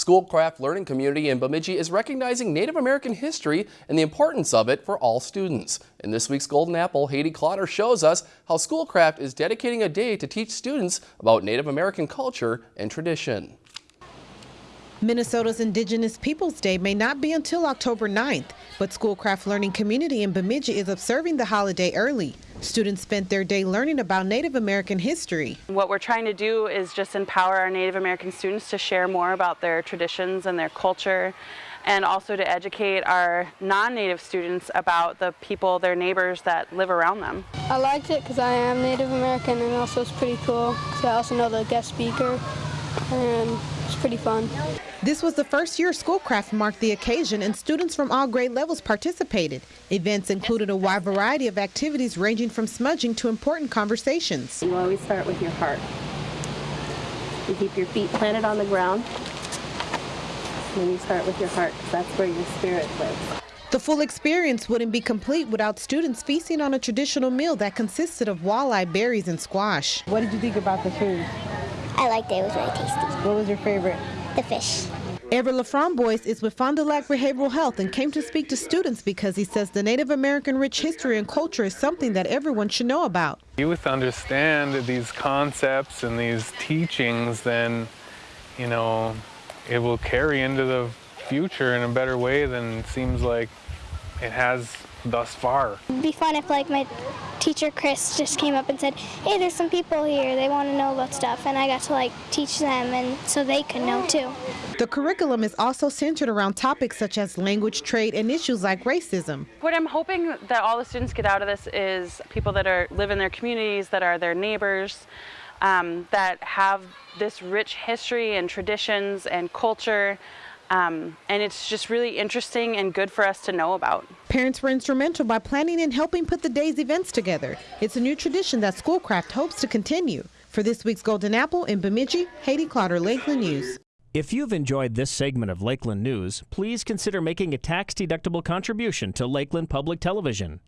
Schoolcraft Learning Community in Bemidji is recognizing Native American history and the importance of it for all students. In this week's Golden Apple, Haiti Clotter shows us how Schoolcraft is dedicating a day to teach students about Native American culture and tradition. Minnesota's Indigenous Peoples Day may not be until October 9th, but Schoolcraft Learning Community in Bemidji is observing the holiday early. Students spent their day learning about Native American history. What we're trying to do is just empower our Native American students to share more about their traditions and their culture and also to educate our non-native students about the people, their neighbors that live around them. I liked it because I am Native American and also it's pretty cool because I also know the guest speaker and it's pretty fun. This was the first year Schoolcraft marked the occasion and students from all grade levels participated. Events included a wide variety of activities ranging from smudging to important conversations. You always start with your heart. You keep your feet planted on the ground. Then you start with your heart because that's where your spirit lives. The full experience wouldn't be complete without students feasting on a traditional meal that consisted of walleye, berries, and squash. What did you think about the food? I liked it. It was very tasty. What was your favorite? The fish. Everett LaFramboise is with Fond du Lac Behavioral Health and came to speak to students because he says the Native American rich history and culture is something that everyone should know about. Youth understand these concepts and these teachings, then, you know, it will carry into the future in a better way than seems like it has thus far. It'd be fun if like my teacher Chris just came up and said, hey, there's some people here, they want to know about stuff, and I got to like teach them and so they could know too. The curriculum is also centered around topics such as language, trade, and issues like racism. What I'm hoping that all the students get out of this is people that are live in their communities, that are their neighbors, um, that have this rich history and traditions and culture um, and it's just really interesting and good for us to know about. Parents were instrumental by planning and helping put the day's events together. It's a new tradition that Schoolcraft hopes to continue. For this week's Golden Apple in Bemidji, Haiti Clotter, Lakeland News. If you've enjoyed this segment of Lakeland News, please consider making a tax-deductible contribution to Lakeland Public Television.